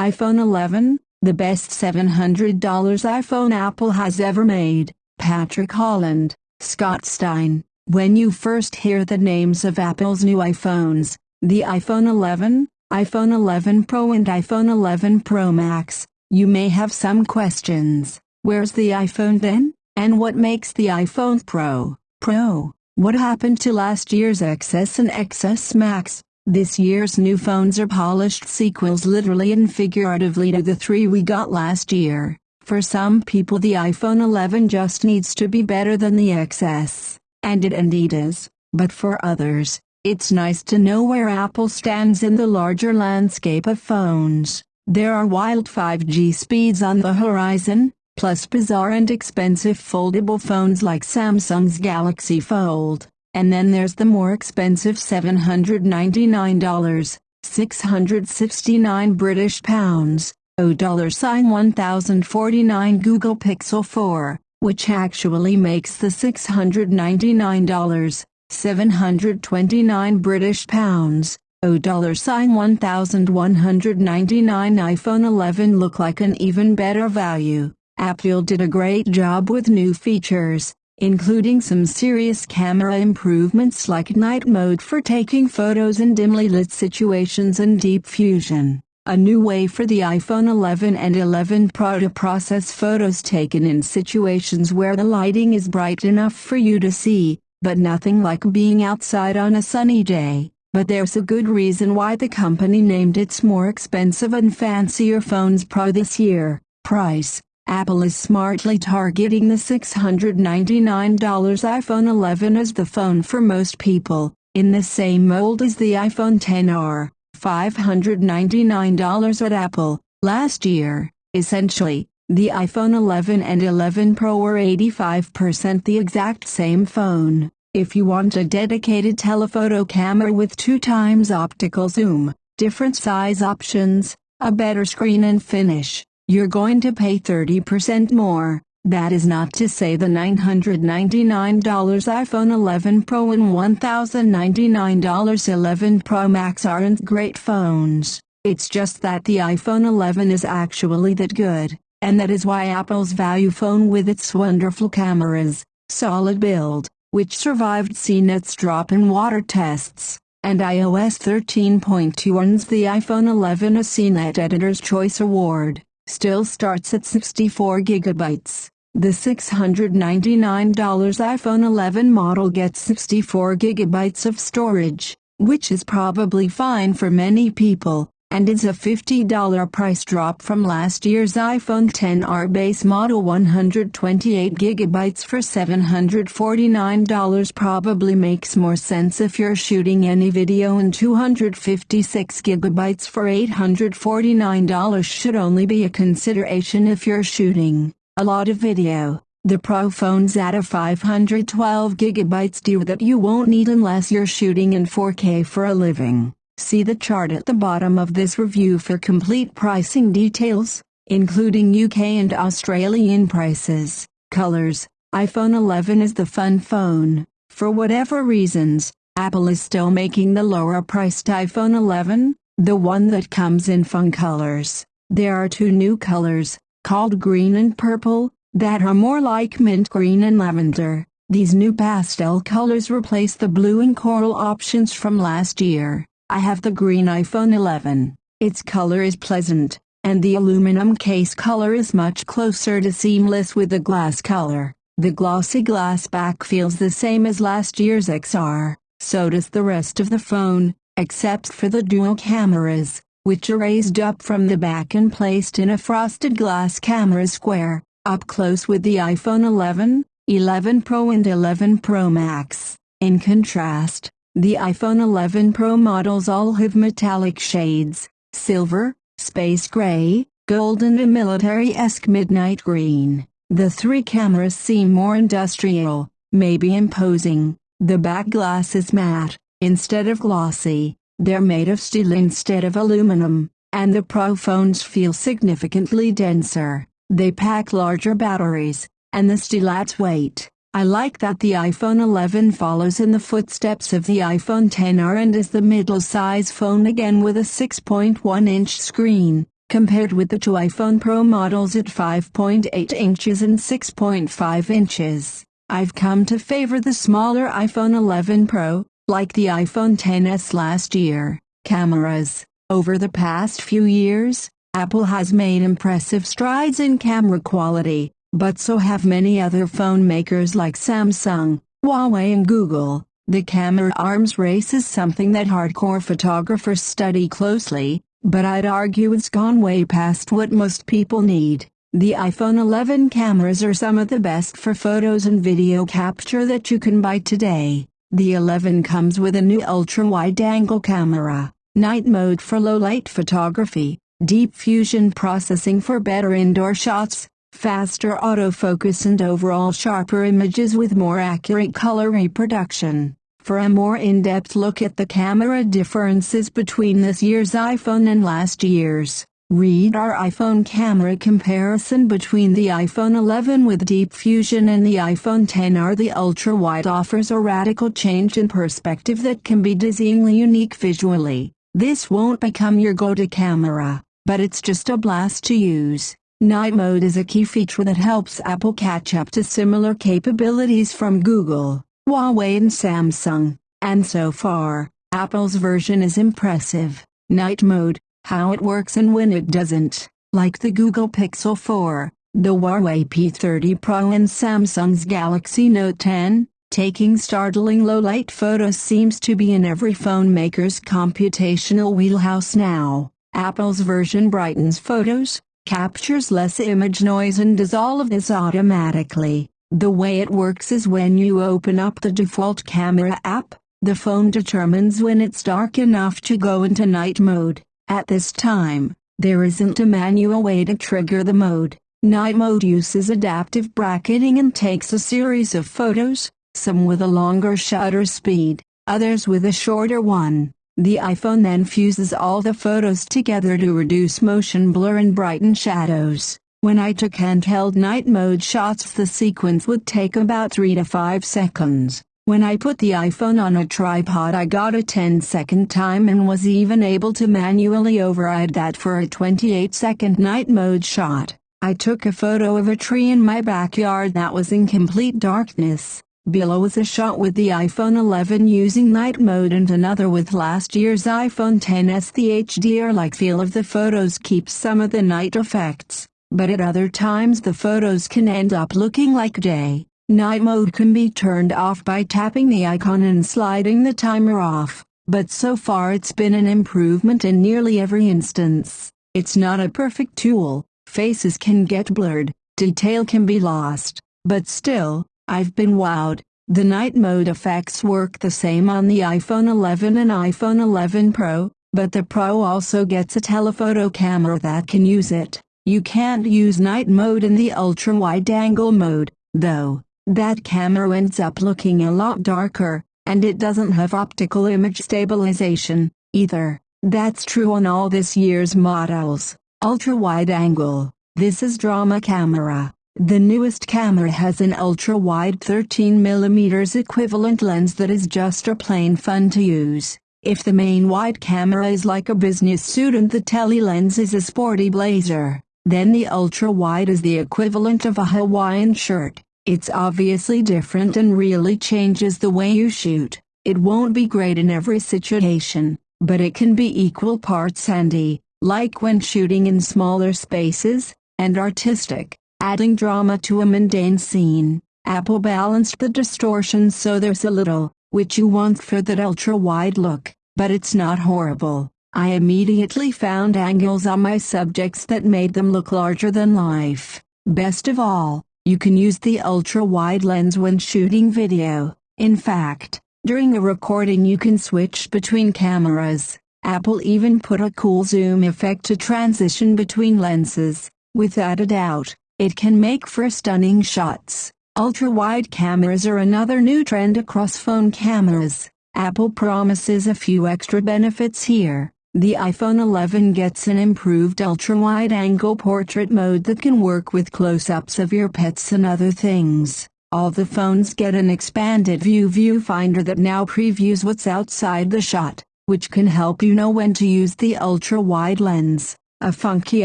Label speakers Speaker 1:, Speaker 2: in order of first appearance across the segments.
Speaker 1: iPhone 11, the best $700 iPhone Apple has ever made. Patrick Holland, Scott Stein. When you first hear the names of Apple's new iPhones, the iPhone 11, iPhone 11 Pro and iPhone 11 Pro Max, you may have some questions. Where's the iPhone then? And what makes the iPhone Pro, Pro? What happened to last year's XS and XS Max? This year's new phones are polished sequels literally and figuratively to the three we got last year. For some people the iPhone 11 just needs to be better than the XS, and it indeed is, but for others, it's nice to know where Apple stands in the larger landscape of phones. There are wild 5G speeds on the horizon, plus bizarre and expensive foldable phones like Samsung's Galaxy Fold. And then there's the more expensive $799, 669 British pounds, O dollar sign 1049 Google Pixel 4, which actually makes the $699, 729 British pounds, O dollar sign 1199 iPhone 11 look like an even better value. Apple did a great job with new features including some serious camera improvements like night mode for taking photos in dimly lit situations and deep fusion, a new way for the iPhone 11 and 11 Pro to process photos taken in situations where the lighting is bright enough for you to see, but nothing like being outside on a sunny day. But there's a good reason why the company named its more expensive and fancier phones Pro this year. Price Apple is smartly targeting the $699 iPhone 11 as the phone for most people, in the same mold as the iPhone XR, $599 at Apple. Last year, essentially, the iPhone 11 and 11 Pro were 85% the exact same phone. If you want a dedicated telephoto camera with two times optical zoom, different size options, a better screen and finish, you're going to pay 30% more. That is not to say the $999 iPhone 11 Pro and $1,099 11 Pro Max aren't great phones. It's just that the iPhone 11 is actually that good, and that is why Apple's value phone with its wonderful cameras, solid build, which survived CNET's drop-in water tests, and iOS 13.2 earns the iPhone 11 a CNET Editor's Choice Award still starts at 64 gigabytes. The $699 iPhone 11 model gets 64 gigabytes of storage, which is probably fine for many people, and is a $50 price drop from last year's iPhone 10R base model 128GB for $749 probably makes more sense if you're shooting any video and 256GB for $849 should only be a consideration if you're shooting a lot of video. The Pro phone's at a 512GB deal that you won't need unless you're shooting in 4K for a living. See the chart at the bottom of this review for complete pricing details, including UK and Australian prices. Colors iPhone 11 is the fun phone. For whatever reasons, Apple is still making the lower priced iPhone 11, the one that comes in fun colors. There are two new colors, called green and purple, that are more like mint green and lavender. These new pastel colors replace the blue and coral options from last year. I have the green iPhone 11. Its color is pleasant, and the aluminum case color is much closer to seamless with the glass color. The glossy glass back feels the same as last year's XR, so does the rest of the phone, except for the dual cameras, which are raised up from the back and placed in a frosted glass camera square, up close with the iPhone 11, 11 Pro and 11 Pro Max. In contrast, the iPhone 11 Pro models all have metallic shades, silver, space gray, golden and military-esque midnight green. The three cameras seem more industrial, maybe imposing. The back glass is matte, instead of glossy. They're made of steel instead of aluminum, and the Pro phones feel significantly denser. They pack larger batteries, and the steel adds weight. I like that the iPhone 11 follows in the footsteps of the iPhone XR and is the middle-size phone again with a 6.1-inch screen. compared with the two iPhone Pro models at 5.8 inches and 6.5 inches. I've come to favor the smaller iPhone 11 Pro, like the iPhone XS last year. Cameras. Over the past few years, Apple has made impressive strides in camera quality, but so have many other phone makers like Samsung, Huawei and Google. The camera arms race is something that hardcore photographers study closely, but I'd argue it's gone way past what most people need. The iPhone 11 cameras are some of the best for photos and video capture that you can buy today. The 11 comes with a new ultra-wide-angle camera, night mode for low-light photography, deep fusion processing for better indoor shots, faster autofocus and overall sharper images with more accurate color reproduction. For a more in-depth look at the camera differences between this year's iPhone and last year's, Read our iPhone camera comparison between the iPhone 11 with Deep Fusion and the iPhone XR. The ultra-wide offers a radical change in perspective that can be dizzyingly unique visually. This won't become your go-to camera, but it's just a blast to use. Night mode is a key feature that helps Apple catch up to similar capabilities from Google, Huawei and Samsung, and so far, Apple's version is impressive. Night mode, how it works and when it doesn't, like the Google Pixel 4, the Huawei P30 Pro and Samsung's Galaxy Note 10, taking startling low-light photos seems to be in every phone maker's computational wheelhouse now. Apple's version brightens photos, captures less image noise and does all of this automatically. The way it works is when you open up the default camera app, the phone determines when it's dark enough to go into night mode. At this time, there isn't a manual way to trigger the mode. Night mode uses adaptive bracketing and takes a series of photos, some with a longer shutter speed, others with a shorter one. The iPhone then fuses all the photos together to reduce motion blur and brighten shadows. When I took handheld night mode shots the sequence would take about 3 to 5 seconds. When I put the iPhone on a tripod I got a 10 second time and was even able to manually override that for a 28 second night mode shot. I took a photo of a tree in my backyard that was in complete darkness. Below was a shot with the iPhone 11 using night mode and another with last year's iPhone XS. The HDR-like feel of the photos keeps some of the night effects, but at other times the photos can end up looking like day. Night mode can be turned off by tapping the icon and sliding the timer off, but so far it's been an improvement in nearly every instance. It's not a perfect tool, faces can get blurred, detail can be lost, but still, I've been wowed. The night mode effects work the same on the iPhone 11 and iPhone 11 Pro, but the Pro also gets a telephoto camera that can use it. You can't use night mode in the ultra-wide-angle mode, though. That camera ends up looking a lot darker, and it doesn't have optical image stabilization, either. That's true on all this year's models. Ultra-wide angle. This is drama camera. The newest camera has an ultra-wide 13mm equivalent lens that is just a plain fun to use. If the main wide camera is like a business suit and the tele lens is a sporty blazer, then the ultra-wide is the equivalent of a Hawaiian shirt. It's obviously different and really changes the way you shoot. It won't be great in every situation, but it can be equal parts handy, like when shooting in smaller spaces, and artistic, adding drama to a mundane scene. Apple balanced the distortion so there's a little, which you want for that ultra-wide look, but it's not horrible. I immediately found angles on my subjects that made them look larger than life. Best of all, you can use the ultra-wide lens when shooting video. In fact, during a recording you can switch between cameras. Apple even put a cool zoom effect to transition between lenses. Without a doubt, it can make for stunning shots. Ultra-wide cameras are another new trend across phone cameras. Apple promises a few extra benefits here. The iPhone 11 gets an improved ultra-wide-angle portrait mode that can work with close-ups of your pets and other things. All the phones get an expanded view viewfinder that now previews what's outside the shot, which can help you know when to use the ultra-wide lens. A funky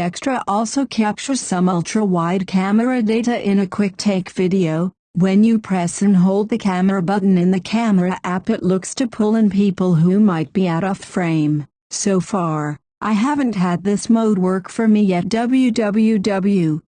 Speaker 1: extra also captures some ultra-wide camera data in a quick take video. When you press and hold the camera button in the camera app it looks to pull in people who might be out of frame. So far, I haven't had this mode work for me yet www.cnet.com